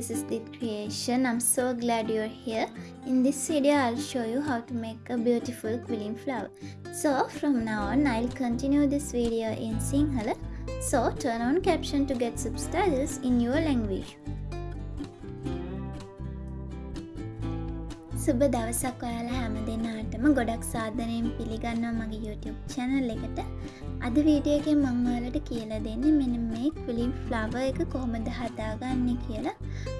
this is the creation. I'm so glad you're here. In this video, I'll show you how to make a beautiful quilling flower. So from now on, I'll continue this video in Sinhala. So turn on caption to get subtitles in your language. සුබ දවසක් ඔයාලා හැම දෙනාටම ගොඩක් සාධනයෙන් පිළිගන්නවා මගේ YouTube channel එකට අද වීඩියෝගේ මංවාලට කියලා දෙන්න මෙන මේ කුලින් ෆ්ලව එක කොහොමද හදාගන්න කියලා.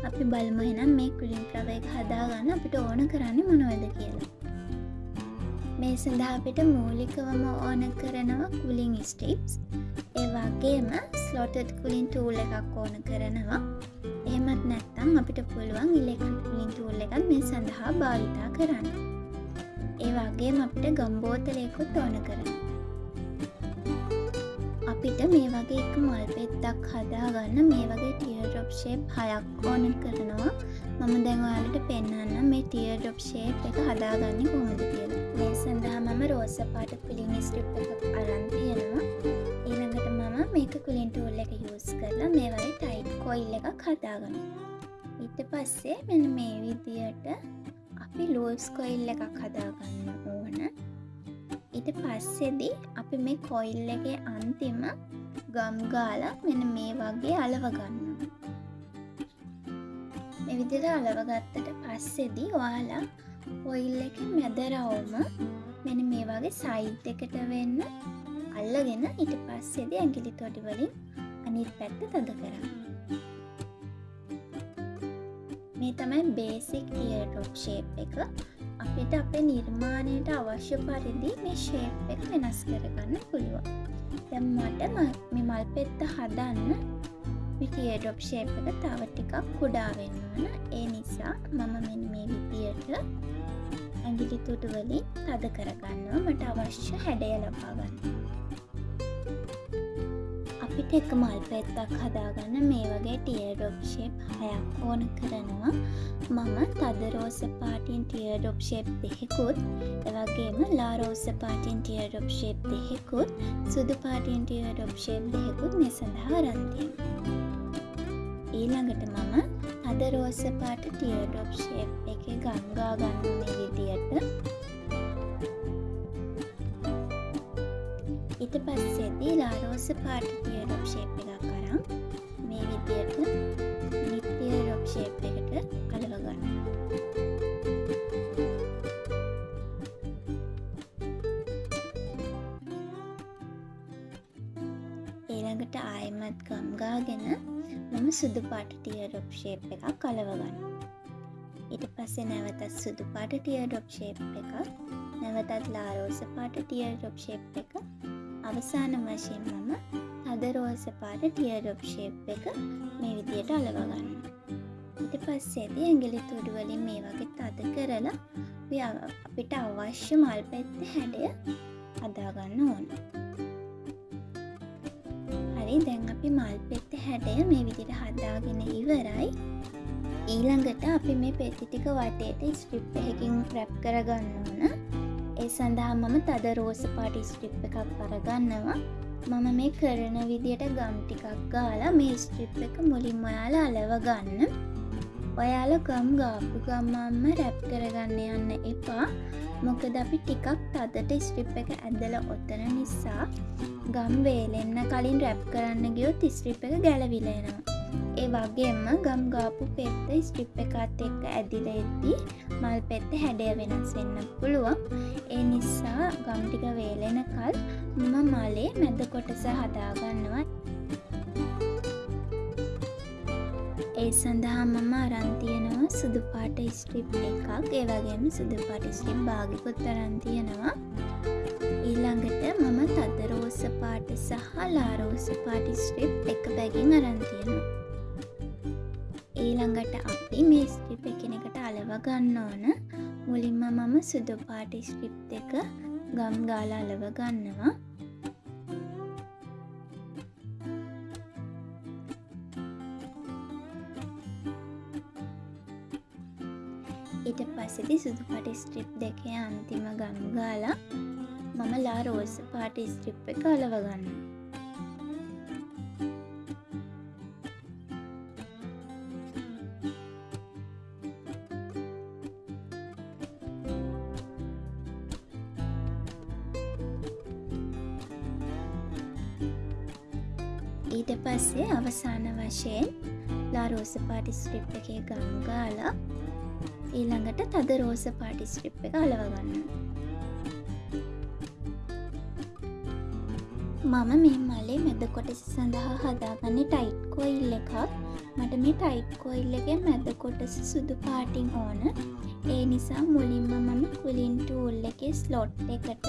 අපි බලමහෙනම් මේ කුලින් ෆ්ලව එක හදාගන්න අපිට ඕන කරන්න මොනවද කියලා. මේ සඳහා අපිට මූලිකවම ඕන කරනවා කුලින් ස්ටිප්ස් ඒ වගේම ස්ලොටඩ් කුලින් ටූල් එකක් ඕන කරනවා. එහෙමත් නැත්තම් අපිට පුළුවන් ඉලෙක්ට්‍රික් කුලින් ටූල් එකත් මේ සඳහා භාවිතා කරන්න. ඒ වගේම අපිට ගම්බෝතලයකුත් ඕන කරන අපිට මේ වගේ එක මල් පෙත්තක් හදාගන්න මේ වගේ ටියර්ඩොප් ෂේප් හයක් ඕන කරනවා. මම දැන්වාලට පෙන්න්න මේ ටියර්ඩොප් ෂේප් එක හදාගන්න කොහොමද කියලා. මේ සඳහා මම රෝස පාට පිලින් ස්ට්‍රිප් එකක් අරන්තියෙනවා ඊළඟට මම මේක කුලින් ටූල් එක යස් කරලා මේ වගේ ටයිට් කොයිල් එකක් හදාගන්න ඊට පස්සේ මෙන මේ විදියට අපි ලෝස් කොයිල් එකක් හදාගන්න ඕන. ඊට පස්සෙදී අපි මේ කොයිල් එකේ අන්තිම ගම්ගාලා මෙන මේ වගේ අලවගන්න මෙවිදිර අලවගත්තට පස්සෙදී ඔයාලා ඔයිල් එක මැදරවුම මෙන මේ වගේ සයිට් එකට වෙන්න අල්ලගෙන ඉට පස්සෙද ඇගිලි තොටි වලින් අනිත් පැත්ත තද කරන්න. මේ තමයි බේසික් ටිය ටොප් ෂේප් එක. අපිට අපේ නිර්මාණයට අවශ්‍ය පරිදි මේ ෂේප් එක වෙනස් කරගන්න පුළුවන්. දැම් මට මේ මල් පෙත්ත හදන්න මිටිය ඩොප් ෂේප් එක තව ටිකක් කුඩාවෙන්න වන ඒ නිසා මම මෙන් මේ විදියට ඇගිලි තුටුවලින් තද කරගන්නවා. මට අවශ්‍ය හැඩය ලබාගන්න අපිට එක මල් පෙත්තක් හදාගන්න මේ වගේ ටියඩොප් ෂේප් හයක් ඕන කරනවා. මම තද රෝස පාටින් ටියඩොප් ෂේප් දෙහෙකුත් එවගේම ලාරෝස පාටින් ටියඩොප් ෂේප් දෙහෙකුත් සුදු පාටින් ටියඩොප් ෂේප් දෙහෙකුත් මේ සඳහා රන්තියම ඊළඟට මම අද රෝස පාට ටියඩොප් ෂේප් එක ගංගා ගන්න මේ විදියට ඉට පස්සෙදී ලාරෝස පාට ටියඩොප් ෂේප් එකක් කරම් මේ විදියට නිත්තිය රොප් ෂේප් එකට කලවගන්න ඊළඟට ආයමත් ගම්ගාගෙන මම සුදු පාට ටියඩොප් ෂේප් එකක් කලවගන්න ඊට පස්සේ නැවතත් සුදු පාට ටියඩොප් ෂේප් එකක් නැවතත් ලාරෝස පාට ටියඩොප් ෂේප් එක අවසාන වශයෙන් මම තද රෝස පාට ටියඩොප් ෂේප් එක මේ විදියට අලවගන්න ඊට පස්සේදී ඇගිලි තුඩුවලින් මේ වගේ තද කරලා අපිට අවශ්‍ය මල් පැත්ත හැඩය අදාගන්න ඕන. හරි දැන් අපි මල් පෙත්ත හැඩය මේ විදිට හදාගෙන ඉවරයි. ඊළඟට අපි මේ පෙති ටික වටේට ස්ට්‍රිප් එකකින් රැප් කරගන්න ඕන. ඒ සඳහා මම තද රෝස පාටි ස්ට්‍රිප් එකක් කරගන්නවා මම මේ කරන විදියට ගම් ටිකක් ගාලා මේ ස්ට්‍රිප් එක මුලින් ඔයාලා අලව ගන්න. ඔයාල ගම් ගාපු ගම්මම්ම රැප් කරගන්න යන්න එපා. මොකද අපි ටිකක් තදට ස්ට්‍රිප් එක ඇදල ඔත්තන නිසා ගම් වේලෙන්න කලින් රැප් කරන්න ගියොත් ස්ට්‍රිප් එක ගැලවිලෙනවා ඒ වගේම ගම් ගාපු පෙත්ත ස්ට්‍රිප් එකත් එක්ක ඇදිල එද්දී මල් පෙත්ත හැඩය වෙනස් වෙන්න පුළුවන්. ඒ නිසා ගම්ටික වේලෙන කල් මම මලේ මැද කොටස හදාගන්නවා. ඒ සඳහා මම අරන්තියනවා සුදු පාට ස්ට්‍රිප් එකක්. ඒවගේම සුදු පාට ස්ට්‍රිප් භාගිකුත් අරන්තියනවා ඊළඟට මම තද රෝස පාට සහ ලාරෝස පාටි ස්ට්‍රිප් එක බැගින් අරන්තියනවා ඊළඟට අපි මේ ස්ට්‍රිප් එකනෙකට අලව ගන්න ඕන. මුලින්ම මම සුදු පාටි ස්ට්‍රිප් එක ගම් ගාල අලව ගන්නවා. ඊට පස්සෙදි සුදු පටි ස්ට්‍රිප් දෙකේ අන්තිම ගම් ගාලා මම ලා රෝස පාටි ස්ට්‍රිප් එක අලවගන්න ඊට පස්සේ අවසාන වශයෙන් ලා රෝස පාටි ස්ට්‍රිප් එක ගම් ගාලා ඊළඟට තද රෝස පාටි ස්ට්‍රිප් එක අලවගන්න මම මේ මලේ මැද කොටස සඳහා හදාගන්න ටයිට් කොයිල් එකක්. මට මේ ටයිට් කොයිල් එක මැද කොටස සුදු පාටිං ඕන. ඒ නිසා මුලින්ම මම කුලින් ටූල් එක ස්ලොට් එකට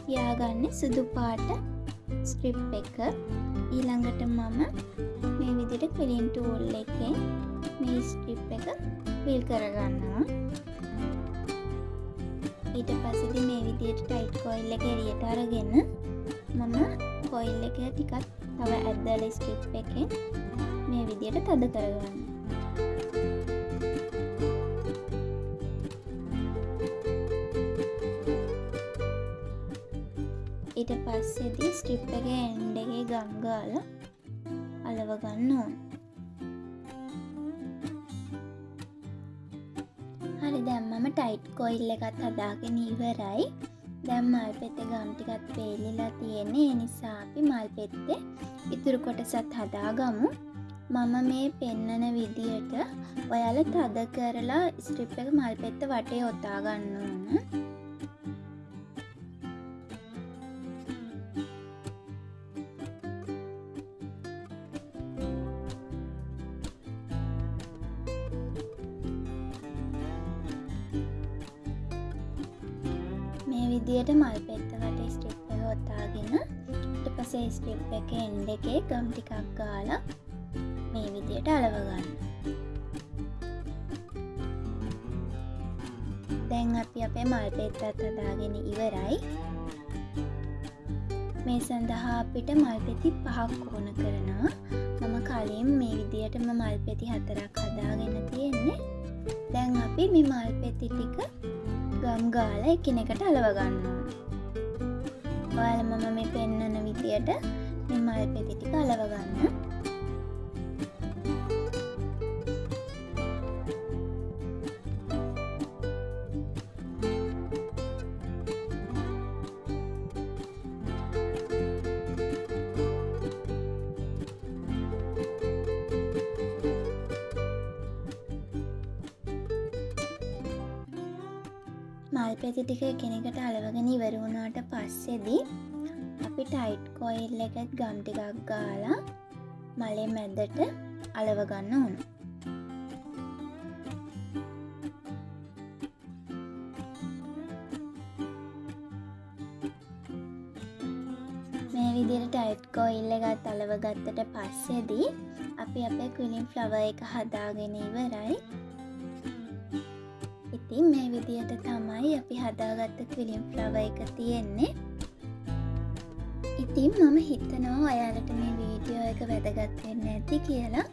තියාගන්න සුදු පාට ස්ට්‍රිප් එක. ඊළඟට මම මේ විදිට කුලින් ටූල් එකෙන් මේ ස්ට්‍රිප් එක පිල් කරගන්නවා. ඊට පසදි මේ විදියට ටයිට් කොයිල් එක එරියට අරගෙන මම කොයිල් එක ටිකත් තව ඇද්දල ස්ට්‍රිප් එකෙන් මේ විදියට තද කරගන්න ඊට පස්සෙදී ස්ට්‍රිප් එක එන්ඩගේ ගම්ගාල අලවගන්න ඕන්. හරි දැම්මම ටයිට් කොයිල් එකත් හදාගෙන ඉවරයි. දැම් මල් පෙත්ත ගම්ටිකත් පේලිලා තියෙන්නේ. නිසා අපි මල් පෙත්තේ ඉතුරු කොටසත් හදාගමු. මම මේ පෙන්නන විදියට ඔයාල තද කරලා ස්ට්‍රිප් එක මල් පෙත්ත වටේ ඔතා ගන්න ඕන. විදියට මල් පෙත්ත වට ස්ට්‍රිප් එක ඔත්තාගෙන ට පසේ ස්ට්‍රිප් එක එන්ඩ එකේ ගම් ටිකක් ගාලා මේ විදියට අලවගන්න දැන් අපි අපේ මල් පෙත්තත් හදාගෙන ඉවරයි. මේ සඳහා අපිට මල් පෙති පහක් ඕන කරනවා. මම කලින් මේ විදියටම මල් පෙති හතරක් හදාගෙන තියෙන්නේ. දැන් අපි මේ මල් පෙති ටික ගම් ගාල එකනෙකට අලවගන්න ඔයාල මම මේ පෙන්නන විදියට මෙමල් පෙතිටික අලවගන්න මල් පැති ටික කෙනෙකට අලවගෙන ඉවරුණාට පස්සෙදී අපි ටයිට් කොයිල් එකත් ගම් ටිකක් ගාලා මලේ මැද්දට අලවගන්න ඕන. මේ විදියට ටයිට් කොයිල්ල ගත් අලවගත්තට පස්සෙදී අපි අපේ කුලින් ෆ්ලව එක හදාගෙන ඉවරයි. ඉතින් මේ විදියට තමයි අපි හදාගත්ත ක්විලිම් ෆ්ලව එක තියෙන්නේ. ඉතින් මම හිතනවා ඔයාලට මේ වීඩියෝ එක වැදගත්වෙන්න ඇති කියලා.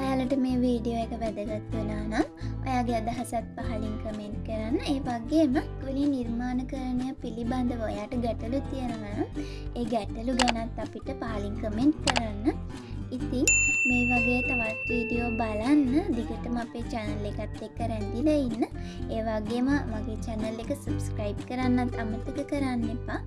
ඔයාලට මේ වීඩියෝ එක වැදගත් වනා නම් ඔයාගේ අදහසත් පහලින් කමෙන්ට් කරන්න. ඒ වගේම ගුලි නිර්මාණ කරණය පිළිබඳව ඔයාට ගැටලු තියෙනවන ඒ ගැටලු ගැනත් අපිට පහලින් කමෙන්ට් කරන්න. ඉතින් මේ වගේ තවත් වීඩියෝ බලන්න. දිගටම අපේ චැනල් එකත් එක්ක රැඳිල ඉන්න. ඒවාගේම මගේ චැනල් එක සබස්ක්‍රයිබ් කරන්නත් අමතක කරන්න එපා.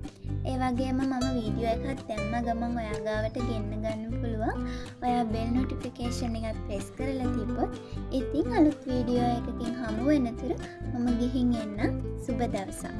ඒවගේම මම වීඩියෝ එකත් දැම්ම ගමන් ඔයාගාවට ගෙන්න්න ගන්න පුළුවන්. ඔයා බෙල් නොටිෆිකේෂන් එකත් ප්‍රෙස් කරලා තිබොත් ඉතිං අලුත් වීඩියෝ එකකින් හමු වෙනතුර මම ගිහින් එන්න සුබ දවසා